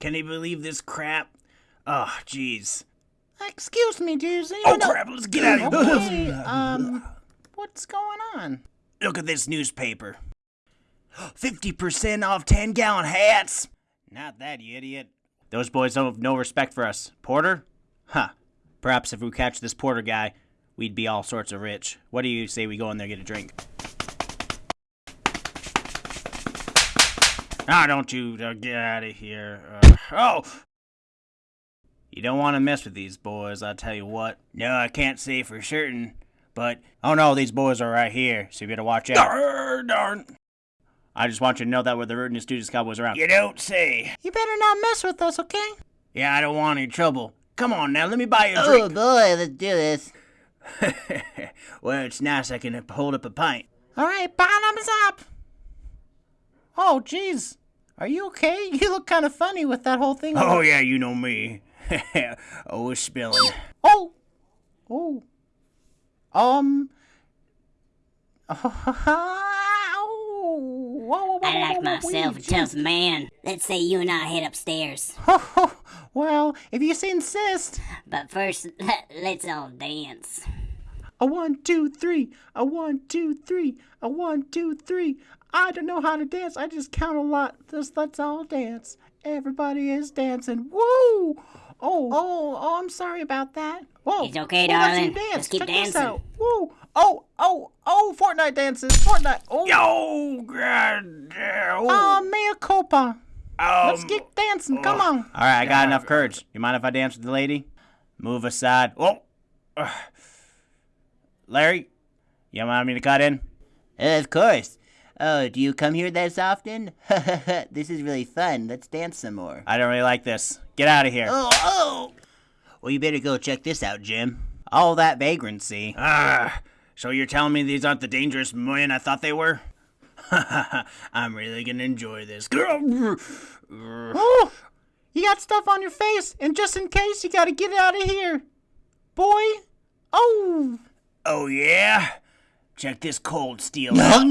Can you believe this crap? Oh, jeez. Excuse me, dudes. Oh, crap, let's get out of Okay, here. um, what's going on? Look at this newspaper. 50% off 10 gallon hats. Not that, you idiot. Those boys don't have no respect for us. Porter? Huh. Perhaps if we catch this Porter guy, we'd be all sorts of rich. What do you say we go in there and get a drink? Ah, don't you uh, get out of here. Uh, oh! You don't want to mess with these boys, I'll tell you what. No, I can't say for certain, but oh no, these boys are right here, so you better watch out. Darn, darn. I just want you to know that we're the rootinest students cowboys around. You don't say. You better not mess with us, okay? Yeah, I don't want any trouble. Come on now, let me buy you a Oh boy, let's do this. well, it's nice I can hold up a pint. All right, bottoms up. Oh, jeez. Are you okay? You look kind of funny with that whole thing. Oh yeah, you know me. oh, it's spilling. Oh. Oh. Um. Oh. Whoa, whoa, whoa, I like whoa, whoa, myself a wait, tough man. Let's say you and I head upstairs. jeez. well, if you insist. But first, let's all dance. A one, two, three. A one, two, three. A one, two, three. I don't know how to dance. I just count a lot. Just let's all dance. Everybody is dancing. Woo! Oh, oh, oh! I'm sorry about that. Whoa! It's okay, Whoa, that's darling. your dance. Just keep Check this dancing. out. Woo! Oh, oh, oh! Fortnite dances. Fortnite. Oh, Yo, god damn. oh, mea culpa. Let's Um, get dancing. Come on. All right, I got enough courage. You mind if I dance with the lady? Move aside. Whoa. Larry, you want me to cut in? Of course. Oh, do you come here that often? this is really fun. Let's dance some more. I don't really like this. Get out of here. Oh, oh! Well, you better go check this out, Jim. All that vagrancy. Ah, so you're telling me these aren't the dangerous men I thought they were? I'm really gonna enjoy this. Oh, you got stuff on your face, and just in case, you gotta get out of here, boy. Oh. Oh yeah? Check this cold steel out.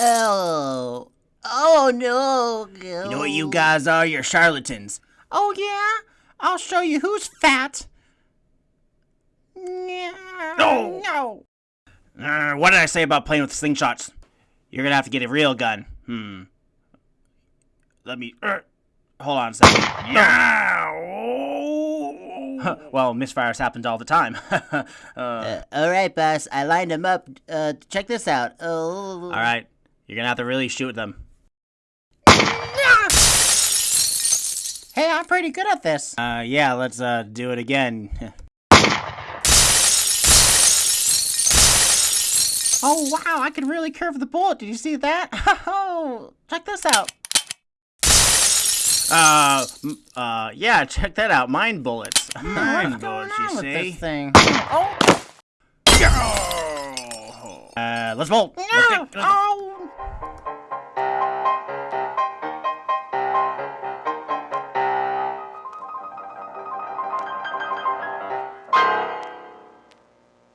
Oh. Oh, no. You know what you guys are? You're charlatans. Oh yeah? I'll show you who's fat. No. No. Uh, what did I say about playing with slingshots? You're gonna have to get a real gun. Hmm. Let me. Uh, hold on a second. Huh, well, misfires happens all the time. uh, Uh, all right, boss. I lined them up. Uh, check this out. Oh. all right, you're gonna have to really shoot them. Hey, I'm pretty good at this. Uh, yeah, let's uh do it again. Oh wow, I can really curve the bullet. Did you see that? Oh, check this out. Uh, uh, yeah, check that out. Mind bullets. Mind What's going bullets, you on with see? this thing? Oh, Uh, let's bolt. Let's no. get- let's- Oh,